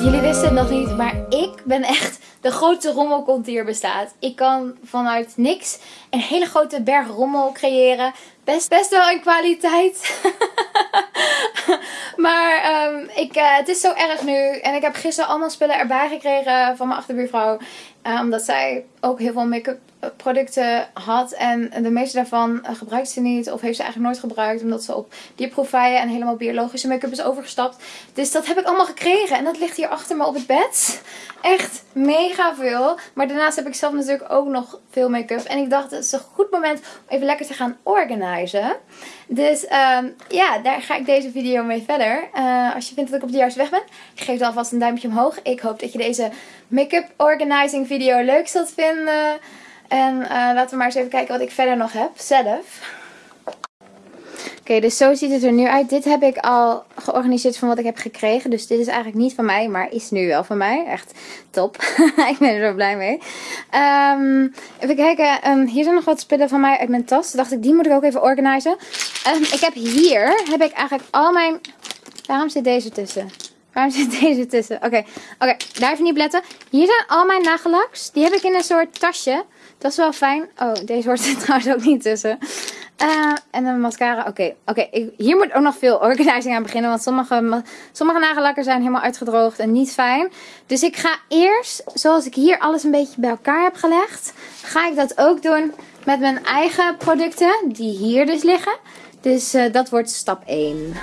силе wisten het nog niet, maar ik ben echt de grootste rommelkont die er bestaat. Ik kan vanuit niks een hele grote berg rommel creëren. Best, best wel in kwaliteit. maar um, ik, uh, het is zo erg nu. En ik heb gisteren allemaal spullen erbij gekregen van mijn achterbuurvrouw. Uh, omdat zij ook heel veel make-up producten had. En de meeste daarvan eh, gebruikt ze niet. Of heeft ze eigenlijk nooit gebruikt. Omdat ze op dierproefijen en helemaal biologische make-up is overgestapt. Dus dat heb ik allemaal gekregen. En dat ligt hier achter me op het bed. Echt mega veel. Maar daarnaast heb ik zelf natuurlijk ook nog veel make-up. En ik dacht het is een goed moment om even lekker te gaan organiseren. Dus um, ja, daar ga ik deze video mee verder. Uh, als je vindt dat ik op de juiste weg ben. Geef dan alvast een duimpje omhoog. Ik hoop dat je deze make-up organizing video leuk zult vinden. En uh, laten we maar eens even kijken wat ik verder nog heb. Zelf. Oké, dus zo ziet het er nu uit. Dit heb ik al georganiseerd van wat ik heb gekregen. Dus dit is eigenlijk niet van mij, maar is nu wel van mij. Echt top. ik ben er zo blij mee. Um, even kijken. Um, hier zijn nog wat spullen van mij uit mijn tas. dacht ik, die moet ik ook even organiseren. Um, ik heb hier, heb ik eigenlijk al mijn... Waarom zit deze tussen? Waarom zit deze tussen? Oké, oké, daar even niet letten. Hier zijn al mijn nagellaks. Die heb ik in een soort tasje. Dat is wel fijn. Oh, deze hoort er trouwens ook niet tussen. Uh, en een mascara. Oké, oké. hier moet ook nog veel organizing aan beginnen. Want sommige, sommige nagellakken zijn helemaal uitgedroogd en niet fijn. Dus ik ga eerst, zoals ik hier alles een beetje bij elkaar heb gelegd. Ga ik dat ook doen met mijn eigen producten. Die hier dus liggen. Dus uh, dat wordt stap 1.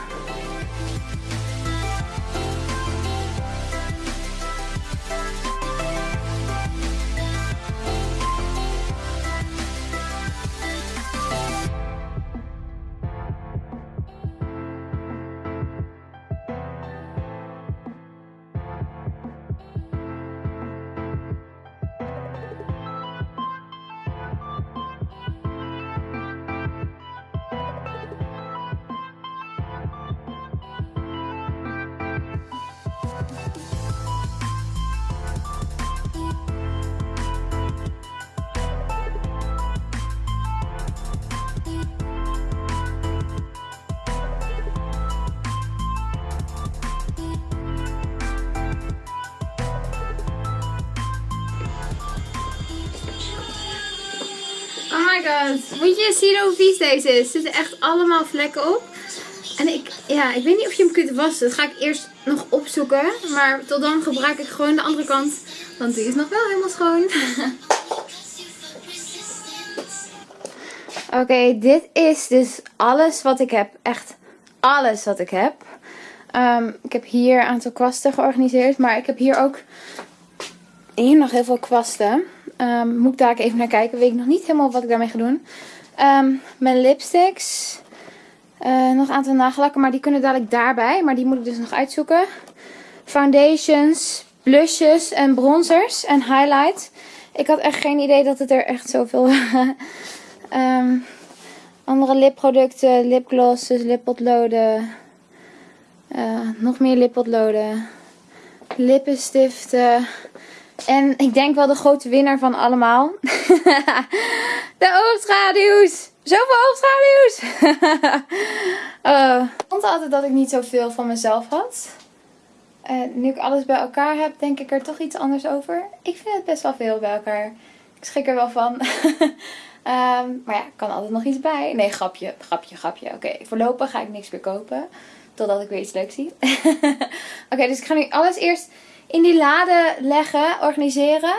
God. Moet je zien hoe vies deze is? Er zitten echt allemaal vlekken op. En ik, ja, ik weet niet of je hem kunt wassen. Dat ga ik eerst nog opzoeken. Maar tot dan gebruik ik gewoon de andere kant. Want die is nog wel helemaal schoon. Oké, dit is dus alles wat ik heb. Echt alles wat ik heb. Um, ik heb hier een aantal kwasten georganiseerd. Maar ik heb hier ook hier nog heel veel kwasten. Um, moet ik daar even naar kijken. Weet ik nog niet helemaal wat ik daarmee ga doen. Um, mijn lipsticks. Uh, nog een aantal nagellakken. Maar die kunnen dadelijk daarbij. Maar die moet ik dus nog uitzoeken. Foundations. Blushes en bronzers. En highlight. Ik had echt geen idee dat het er echt zoveel... um, andere lipproducten. Lipglosses. Lippotloden. Uh, nog meer lippotloden. Lippenstiften. En ik denk wel de grote winnaar van allemaal. de oogschaduws. Zoveel oogschaduws. uh, ik vond altijd dat ik niet zoveel van mezelf had. En nu ik alles bij elkaar heb, denk ik er toch iets anders over. Ik vind het best wel veel bij elkaar. Ik schrik er wel van. um, maar ja, kan altijd nog iets bij. Nee, grapje, grapje, grapje. Oké, voorlopig ga ik niks meer kopen. Totdat ik weer iets leuks zie. Oké, dus ik ga nu alles eerst in die lade leggen, organiseren.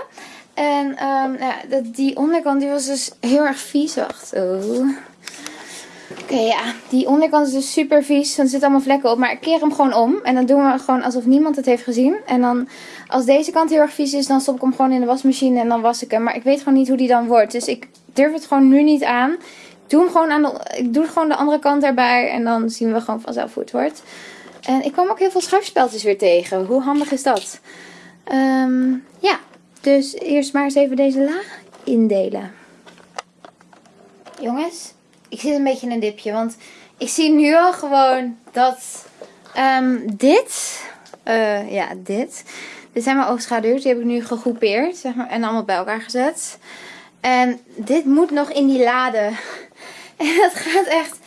En um, ja, die onderkant die was dus heel erg vies. Oh. Oké, ja. Die onderkant is dus super vies. Want er zitten allemaal vlekken op. Maar ik keer hem gewoon om. En dan doen we gewoon alsof niemand het heeft gezien. En dan, als deze kant heel erg vies is, dan stop ik hem gewoon in de wasmachine. En dan was ik hem. Maar ik weet gewoon niet hoe die dan wordt. Dus ik durf het gewoon nu niet aan. Ik doe, hem gewoon aan de, ik doe gewoon de andere kant erbij. En dan zien we gewoon vanzelf hoe het wordt. En ik kwam ook heel veel schuifspeltjes weer tegen. Hoe handig is dat? Um, ja, dus eerst maar eens even deze laag indelen. Jongens, ik zit een beetje in een dipje. Want ik zie nu al gewoon dat um, dit, uh, ja dit, dit zijn mijn oogschaduws. Die heb ik nu gegroepeerd zeg maar, en allemaal bij elkaar gezet. En dit moet nog in die lade. En dat gaat echt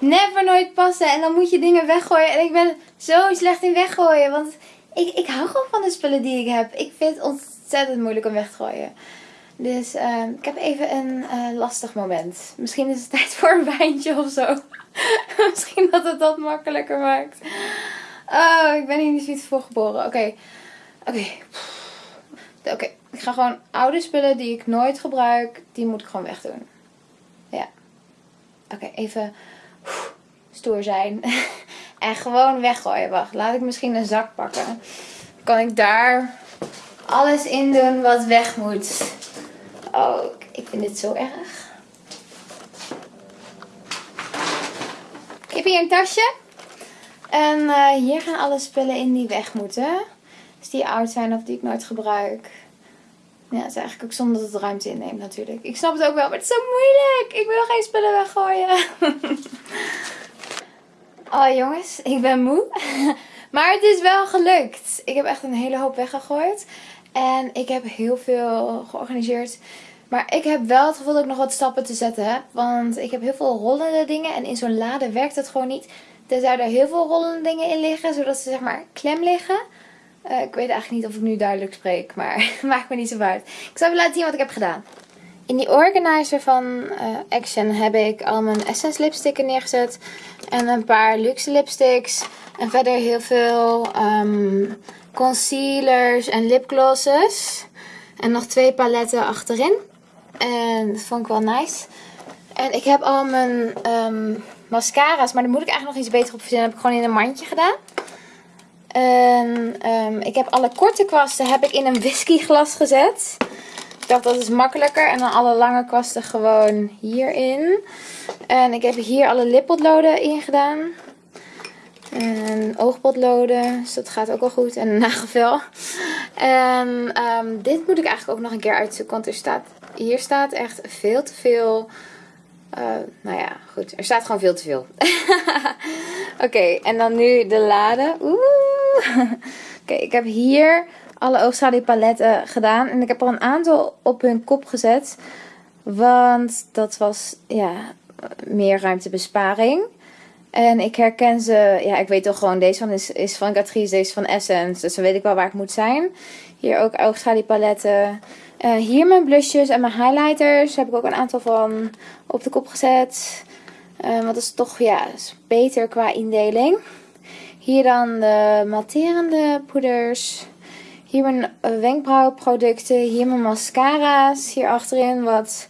never nooit passen. En dan moet je dingen weggooien. En ik ben zo slecht in weggooien. Want ik, ik hou gewoon van de spullen die ik heb. Ik vind het ontzettend moeilijk om weg te gooien. Dus uh, ik heb even een uh, lastig moment. Misschien is het tijd voor een wijntje of zo. Misschien dat het dat makkelijker maakt. Oh, ik ben hier niet zoiets voor geboren. Oké. Oké. Oké. Ik ga gewoon oude spullen die ik nooit gebruik, die moet ik gewoon wegdoen. Ja. Oké, even stoer zijn. en gewoon weggooien. Wacht, laat ik misschien een zak pakken. Kan ik daar alles in doen wat weg moet. Oh, ik vind dit zo erg. Ik heb hier een tasje. En uh, hier gaan alle spullen in die weg moeten. Dus die oud zijn of die ik nooit gebruik. Ja, het is eigenlijk ook zonde dat het ruimte inneemt natuurlijk. Ik snap het ook wel, maar het is zo moeilijk. Ik wil geen spullen weggooien. oh jongens, ik ben moe. maar het is wel gelukt. Ik heb echt een hele hoop weggegooid. En ik heb heel veel georganiseerd. Maar ik heb wel het gevoel dat ik nog wat stappen te zetten heb. Want ik heb heel veel rollende dingen. En in zo'n lade werkt het gewoon niet. Tenzij er heel veel rollende dingen in liggen. Zodat ze zeg maar klem liggen. Uh, ik weet eigenlijk niet of ik nu duidelijk spreek. Maar maakt me niet zo uit. Ik zal even laten zien wat ik heb gedaan. In die organizer van uh, Action heb ik al mijn Essence lipsticken neergezet. En een paar luxe lipsticks. En verder heel veel um, concealers en lipglosses. En nog twee paletten achterin. En dat vond ik wel nice. En ik heb al mijn um, mascara's. Maar daar moet ik eigenlijk nog iets beter op verzinnen. Heb ik gewoon in een mandje gedaan. En um, ik heb alle korte kwasten heb ik in een whiskyglas gezet. Ik dacht dat is makkelijker. En dan alle lange kwasten gewoon hierin. En ik heb hier alle lippotloden in gedaan. En oogpotloden. Dus dat gaat ook wel goed. En een nagelvel. En um, dit moet ik eigenlijk ook nog een keer uitzoeken. Want er staat, hier staat echt veel te veel... Uh, nou ja, goed. Er staat gewoon veel te veel. Oké, en dan nu de lade. Oeh. Oké, ik heb hier alle oogschaduwpaletten gedaan. En ik heb er een aantal op hun kop gezet. Want dat was, ja, meer ruimtebesparing. En ik herken ze, ja, ik weet toch gewoon, deze van is, is van Catrice, deze van Essence. Dus dan weet ik wel waar ik moet zijn. Hier ook oogschaduwpaletten. Uh, hier mijn blushes en mijn highlighters. Daar heb ik ook een aantal van op de kop gezet. Uh, want dat is toch, ja, is beter qua indeling. Hier dan de matterende poeders. Hier mijn wenkbrauwproducten. Hier mijn mascara's. Hier achterin wat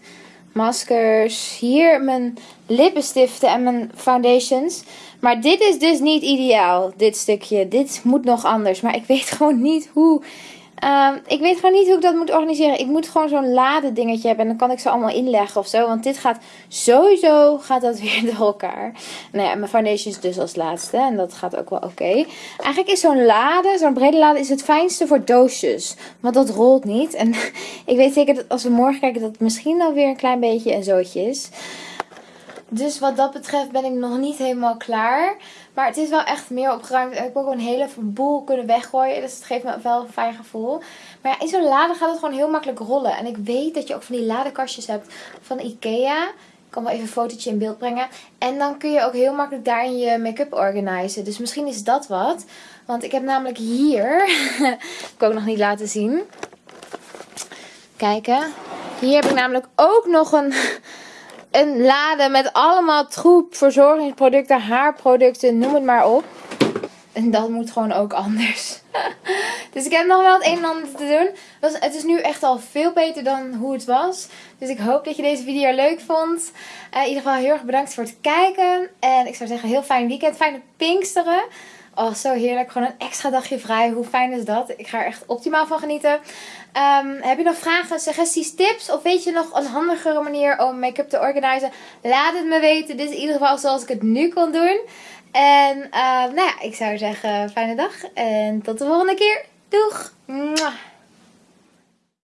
maskers. Hier mijn lippenstiften en mijn foundations. Maar dit is dus niet ideaal, dit stukje. Dit moet nog anders. Maar ik weet gewoon niet hoe Um, ik weet gewoon niet hoe ik dat moet organiseren. Ik moet gewoon zo'n lade dingetje hebben. En dan kan ik ze allemaal inleggen of zo. Want dit gaat sowieso gaat dat weer door elkaar. Nou ja, mijn foundation is dus als laatste. En dat gaat ook wel oké. Eigenlijk is zo'n lade, zo'n brede lade, is het fijnste voor doosjes. Want dat rolt niet. En ik weet zeker dat als we morgen kijken dat het misschien alweer een klein beetje een zootje is. Dus wat dat betreft ben ik nog niet helemaal klaar. Maar het is wel echt meer opgeruimd. Ik heb ook een hele boel kunnen weggooien. Dus het geeft me wel een fijn gevoel. Maar ja, in zo'n lade gaat het gewoon heel makkelijk rollen. En ik weet dat je ook van die ladekastjes hebt van Ikea. Ik kan wel even een fotootje in beeld brengen. En dan kun je ook heel makkelijk daarin je make-up organiseren. Dus misschien is dat wat. Want ik heb namelijk hier... ik ook nog niet laten zien. Kijken. Hier heb ik namelijk ook nog een een lade met allemaal troep, verzorgingsproducten, haarproducten, noem het maar op. En dat moet gewoon ook anders. dus ik heb nog wel het een en ander te doen. Het is nu echt al veel beter dan hoe het was. Dus ik hoop dat je deze video leuk vond. Uh, in ieder geval heel erg bedankt voor het kijken. En ik zou zeggen heel fijn weekend. Fijne Pinksteren. Oh, zo heerlijk. Gewoon een extra dagje vrij. Hoe fijn is dat? Ik ga er echt optimaal van genieten. Um, heb je nog vragen, suggesties, tips? Of weet je nog een handigere manier om make-up te organiseren? Laat het me weten. Dit is in ieder geval zoals ik het nu kon doen. En uh, nou ja, ik zou zeggen fijne dag. En tot de volgende keer. Doeg!